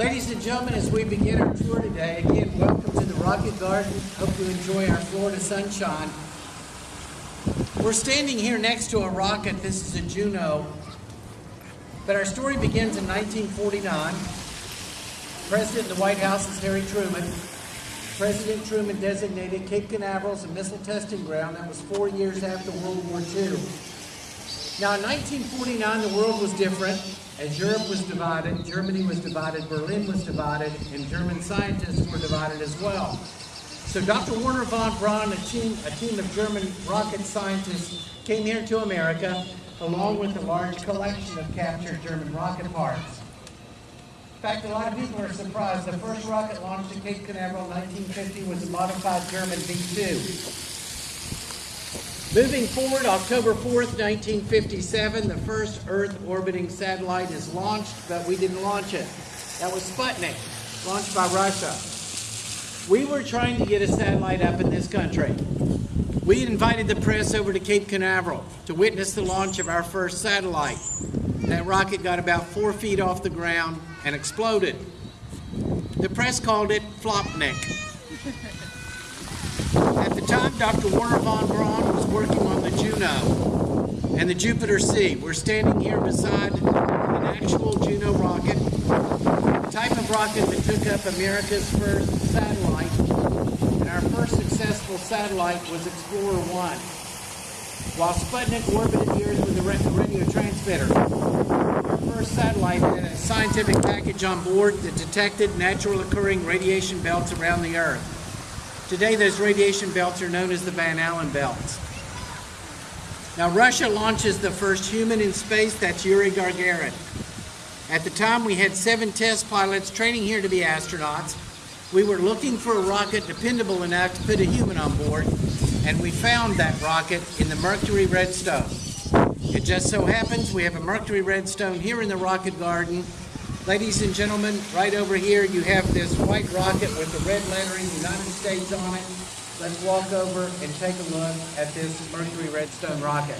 Ladies and gentlemen, as we begin our tour today, again, welcome to the Rocket Garden. Hope you enjoy our Florida sunshine. We're standing here next to a rocket. This is a Juno. But our story begins in 1949. President of the White House is Harry Truman. President Truman designated Cape Canaveral as a missile testing ground. That was four years after World War II. Now, in 1949, the world was different. As Europe was divided, Germany was divided, Berlin was divided, and German scientists were divided as well. So Dr. Wernher von Braun, a team, a team of German rocket scientists, came here to America, along with a large collection of captured German rocket parts. In fact, a lot of people are surprised. The first rocket launched at Cape Canaveral in 1950 was a modified German V-2. Moving forward, October 4th, 1957, the first Earth orbiting satellite is launched, but we didn't launch it. That was Sputnik, launched by Russia. We were trying to get a satellite up in this country. We invited the press over to Cape Canaveral to witness the launch of our first satellite. That rocket got about four feet off the ground and exploded. The press called it Flopnik. At the time, Dr. Wernher von Braun was working on the Juno and the Jupiter C. We're standing here beside an actual Juno rocket, the type of rocket that took up America's first satellite. And our first successful satellite was Explorer 1. While Sputnik orbited the Earth with a radio transmitter, our first satellite had a scientific package on board that detected natural occurring radiation belts around the Earth. Today, those radiation belts are known as the Van Allen belts. Now, Russia launches the first human in space, that's Yuri Gagarin. At the time, we had seven test pilots training here to be astronauts. We were looking for a rocket dependable enough to put a human on board, and we found that rocket in the Mercury Redstone. It just so happens we have a Mercury Redstone here in the Rocket Garden Ladies and gentlemen, right over here you have this white rocket with the red lettering United States on it. Let's walk over and take a look at this Mercury Redstone rocket.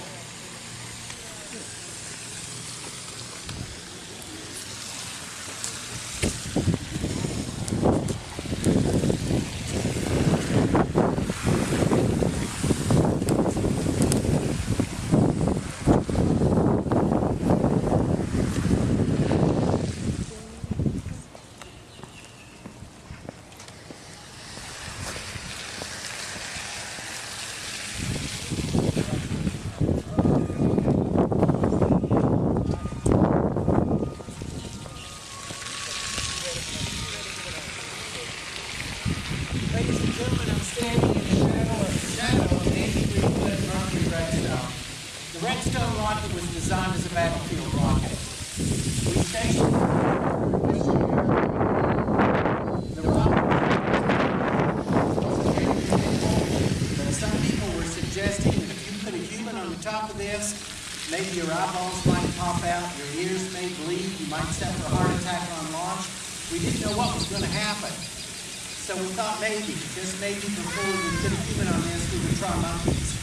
Maybe your eyeballs might pop out, your ears may bleed, you might suffer a heart attack on launch. We didn't know what was going to happen. So we thought maybe, just maybe before we put a human on this, we would try monkeys.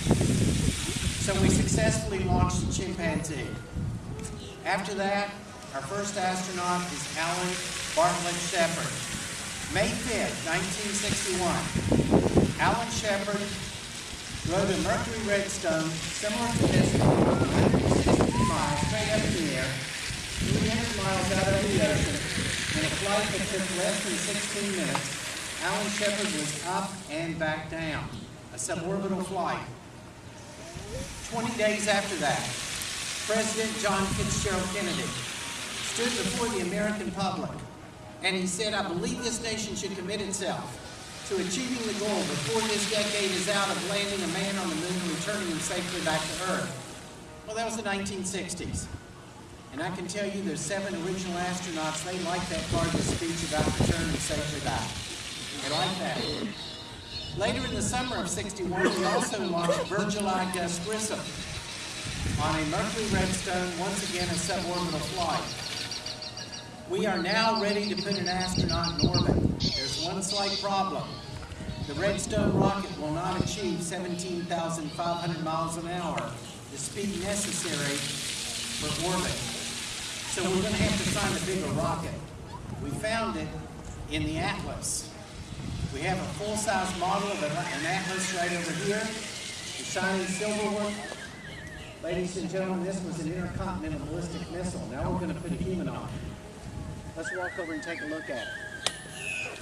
So we successfully launched the chimpanzee. After that, our first astronaut is Alan Bartlett Shepard. May 5th, 1961. Alan Shepard rode a Mercury Redstone similar to this miles straight up in the air, 300 miles out over the ocean, in a flight that took less than 16 minutes, Alan Shepard was up and back down, a suborbital flight. 20 days after that, President John Fitzgerald Kennedy stood before the American public and he said, I believe this nation should commit itself to achieving the goal before this decade is out of landing a man on the moon and returning him safely back to Earth. Well, that was the 1960s. And I can tell you there's seven original astronauts, they like that part of the speech about returning safely back. They like that. Later in the summer of 61, we also launched Virgil I. Gus Grissom on a Mercury Redstone, once again a suborbital flight. We are now ready to put an astronaut in orbit. There's one slight problem. The Redstone rocket will not achieve 17,500 miles an hour the speed necessary for orbit. So we're going to have to find a bigger rocket. We found it in the Atlas. We have a full-size model of an Atlas right over here, the shiny silver one. Ladies and gentlemen, this was an intercontinental ballistic missile. Now we're going to put a human on it. Let's walk over and take a look at it.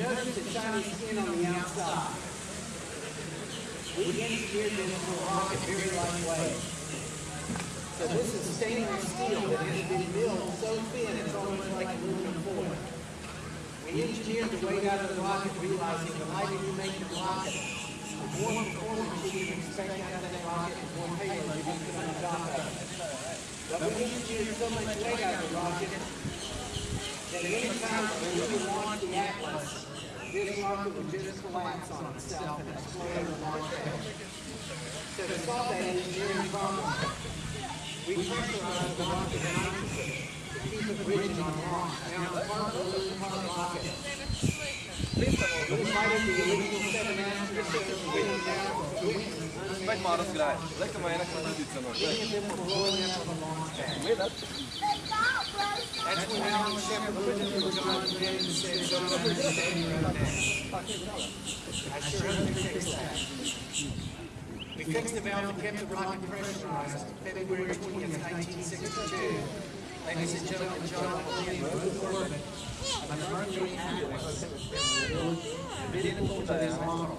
notice the shiny skin on the outside. We engineered this for a rocket very lightweight. So this is stainless steel that has been milled so thin it's almost like aluminum foil. We engineered the weight out of the rocket realizing the lighter you make the rocket, the more performance you can expect out of that rocket, the more payload you can put on top of it. But we engineered so much weight out of the rocket that any time when we launch the Atlas, this rocket would just collapse on itself and explode in the launch pad. So to solve that engineering problem, we pressurized the rocket nitrogen to keep it rigid on. Now, the part part rocket. The of the launch pad. That's when Alan Shepard looked at the John Glenn and said, John, I'm standing right now. I sure hope you fix that. We fixed the valve that kept the rocket pressurized February 20th, 1962. Ladies and gentlemen, John forward on the Mercury Atlas. Identical to this model.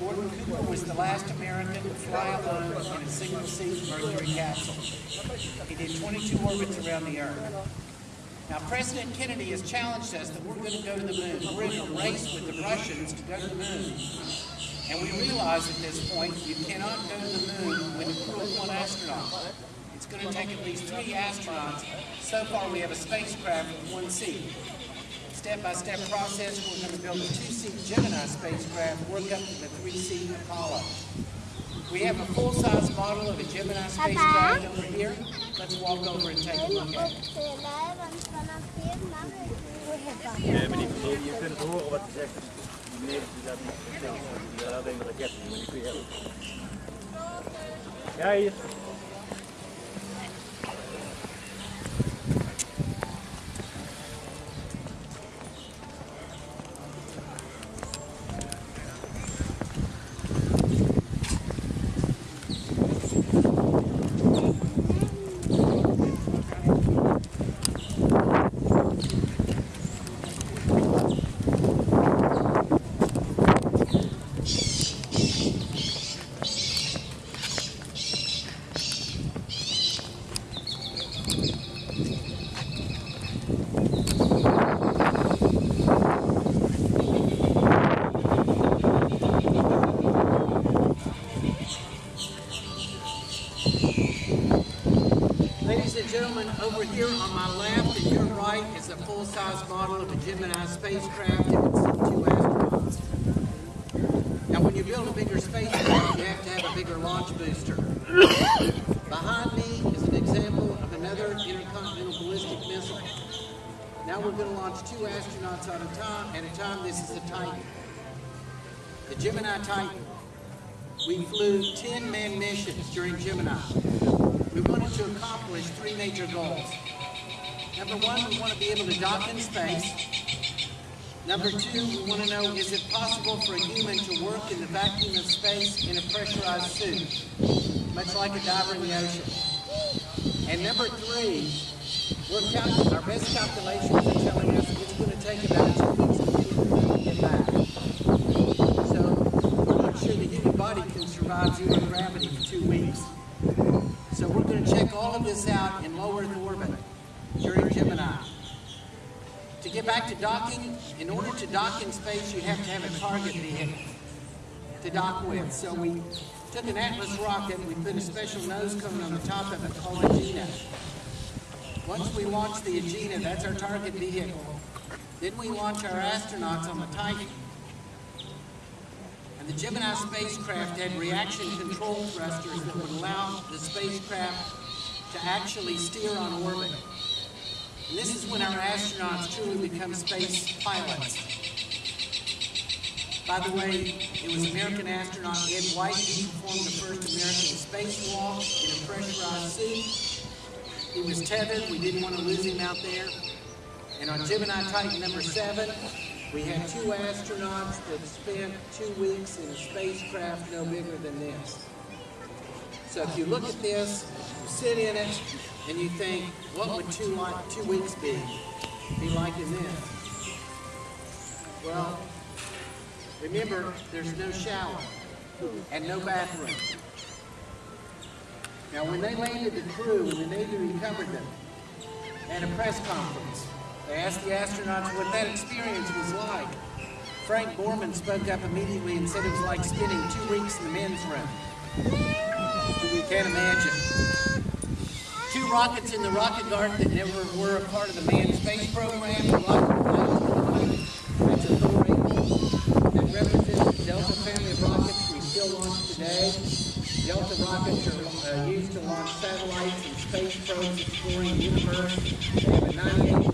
Gordon Cooper was the last American to fly alone in a single-seat Mercury capsule. He did 22 orbits around the Earth. Now, President Kennedy has challenged us that we're going to go to the moon. We're in a race with the Russians to go to the moon. And we realize at this point you cannot go to the moon with a crew of one astronaut. It's going to take at least three astronauts. So far, we have a spacecraft with one seat. Step-by-step process, we're going to build a two-seat Gemini spacecraft, work up to the three-seat Apollo. We have a full-size model of a Gemini spacecraft over here. Let's walk over and take a look at it. Nee, maar die bedoel, je kunt horen wat hij zegt. Nee, dat is niet verteld. Die had alleen maar raketten, maar die kun je hebben. Ja, hier. Have to have a bigger launch booster. Behind me is an example of another intercontinental ballistic missile. Now we're going to launch two astronauts at a time. At a time, this is the Titan, the Gemini Titan. We flew 10 man missions during Gemini. We wanted to accomplish three major goals. Number one, we want to be able to dock in space. Number two, we want to know, is it possible for a human to work in the vacuum of space in a pressurized suit, much like a diver in the ocean? And number three, our best calculations are telling us it's going to take about two weeks to get back. So we're not sure the human body can survive zero gravity for two weeks. So we're going to check all of this out in low Earth orbit during Gemini. Get back to docking, in order to dock in space, you have to have a target vehicle to dock with. So we took an Atlas rocket, and we put a special nose cone on the top of it called Agena. Once we launch the Agena, that's our target vehicle. Then we launch our astronauts on the Titan. And the Gemini spacecraft had reaction control thrusters that would allow the spacecraft to actually steer on orbit. And this is when our astronauts truly become space pilots. By the way, it was American astronaut Ed White who performed the first American spacewalk in a pressurized suit. He was tethered. We didn't want to lose him out there. And on Gemini Titan number seven, we had two astronauts that spent two weeks in a spacecraft no bigger than this. So if you look at this, you sit in it, and you think, what would two, like, two weeks be? Be like in this? Well, remember, there's no shower and no bathroom. Now, when they landed the crew and the Navy recovered them, they had a press conference. They asked the astronauts what that experience was like. Frank Borman spoke up immediately and said it was like spending two weeks in the men's room. We can't imagine. Rockets in the rocket garden that never were a part of the manned space program. The rocket That's a that represents the Delta family of rockets we still launch today. Delta rockets are uh, used to launch satellites and space probes exploring the universe. They have a 98%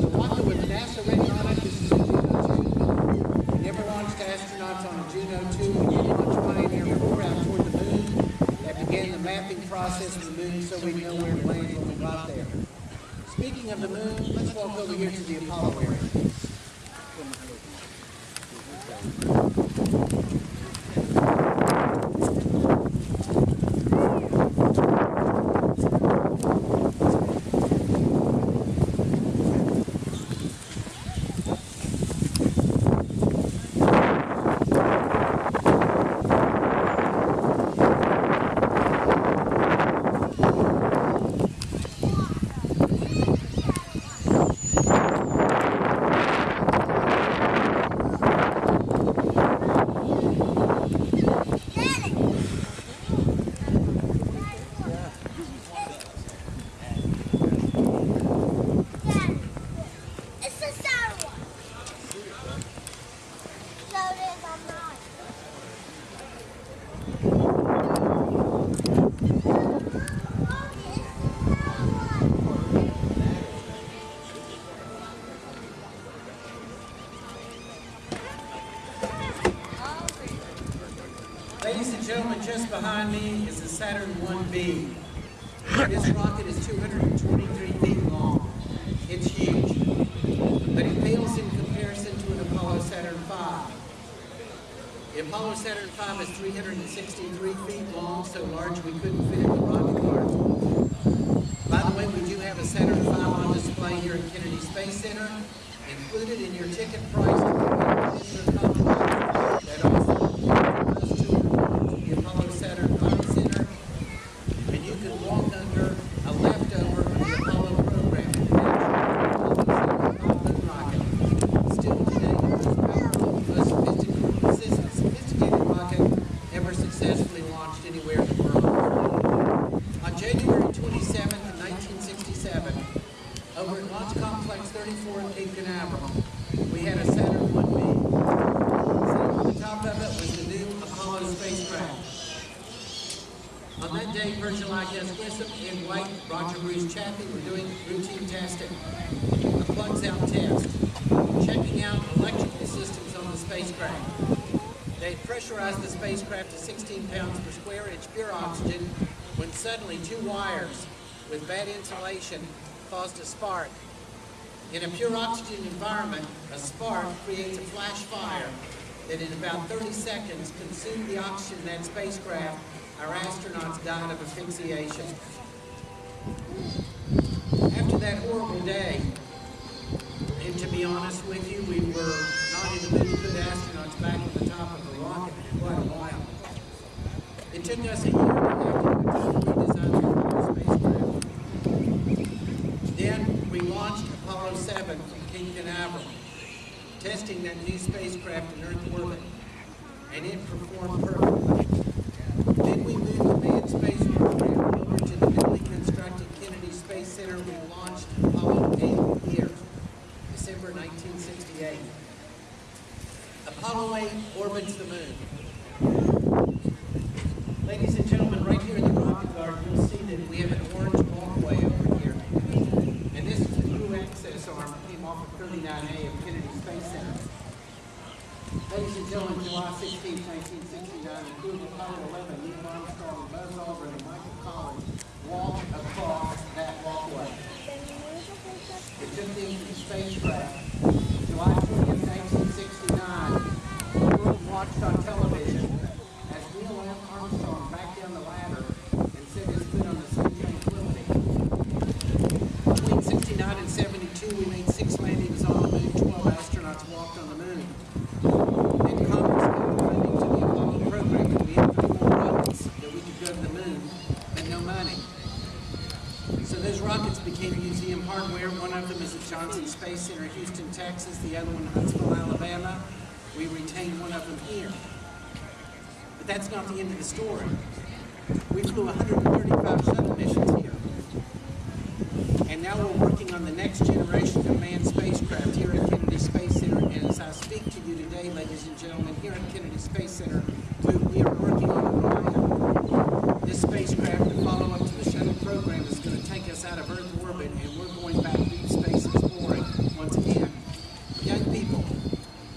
The rocket with NASA written on it, this is a Juno 2. We never launched astronauts on a Juno 2. We did launch Pioneer 4 out toward the moon. That began the mapping process of the moon so we know where to land when we got there. Speaking of the moon, let's walk over here to the Apollo area. It's a sour one. So it is on mine. Ladies and gentlemen, just behind me is the Saturn 1B. This rocket is 223 feet long. It's huge. But it pales in comparison to an Apollo Saturn V. The Apollo Saturn V is 363 feet long, so large we couldn't fit it in the rocket garden. By the way, we do have a Saturn V on display here at Kennedy Space Center. Included in your ticket price is a compliment that also goes to the Apollo Saturn V Center. And you can walk under a leftover of the Apollo program. Apollo moon rocket. Still today, the most powerful, most sophisticated, sophisticated rocket ever successfully launched anywhere in the world. On January 27, 1967, over at Launch Complex 34 at We had a Saturn 1B. Sitting on the top of it was the new Apollo spacecraft. On that day, Virgil I. Gus Grissom, Ed White, Roger Bruce Chaffee were doing routine testing. A plugs out test, checking out electrical systems on the spacecraft. They pressurized the spacecraft to 16 pounds per square inch pure oxygen when suddenly two wires with bad insulation caused a spark. In a pure oxygen environment, a spark creates a flash fire that in about 30 seconds consumed the oxygen in that spacecraft. Our astronauts died of asphyxiation. After that horrible day, and to be honest with you, we were not even many good astronauts back at the top of a rocket in quite a while. It took us a year and a half to redesign the spacecraft. Then we launched Apollo 7 from Cape Canaveral, testing that new spacecraft in Earth orbit, and it performed perfectly. Then we moved the manned space program over to the newly constructed Kennedy Space Center. We launched Apollo 8 here, December 1968. Apollo 8 orbits the moon. Ladies and gentlemen, right here in the Rocket Garden, you'll see that we have an orange walkway over here. And this is the crew access arm that came off of 39A of Kennedy Space Center. Ladies and gentlemen, July 16, 1969, the crew of Apollo 11, Neil Armstrong, Buzz Aldrin, and Michael Collins walked across that walkway. It took them to the spacecraft. July 20th, 1969, the world watched on television as Neil Armstrong backed down the ladder and set his foot on the sea tranquility. Between 69 and 72, we made six landings on the moon, 12 astronauts walked on the moon. Then Congress gave funding to the Apollo program, and we had three more rockets that we could go to the moon, but no money. So those rockets became museum hardware. One of them is at Johnson Space Center, Houston, Texas. The other one, Huntsville, Alabama. We retain one of them here. But that's not the end of the story. We flew 135 shuttle missions here. And now we're working on the next generation of manned spacecraft here at Kennedy Space Center. And as I speak to you today, ladies and gentlemen, here at Kennedy Space Center, we are working on Orion. This spacecraft, the follow-up to the shuttle program, is going to take us out of Earth orbit, and we're going back deep space exploring once again. Young people,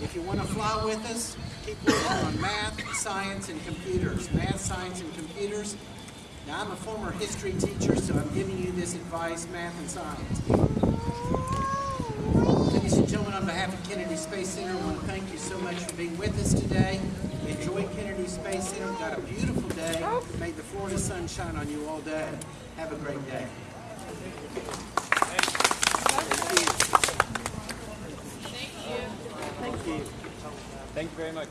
if you want to fly with us, keep working on math, science, and computers. Math, science, and computers. Now, I'm a former history teacher, so I'm giving you this advice, math and science. Ladies and gentlemen, on behalf of Kennedy Space Center, I want to thank you so much for being with us today. Enjoy Kennedy Space Center. Got a beautiful day. May the Florida sun shine on you all day. Have a great day. Thank you very much.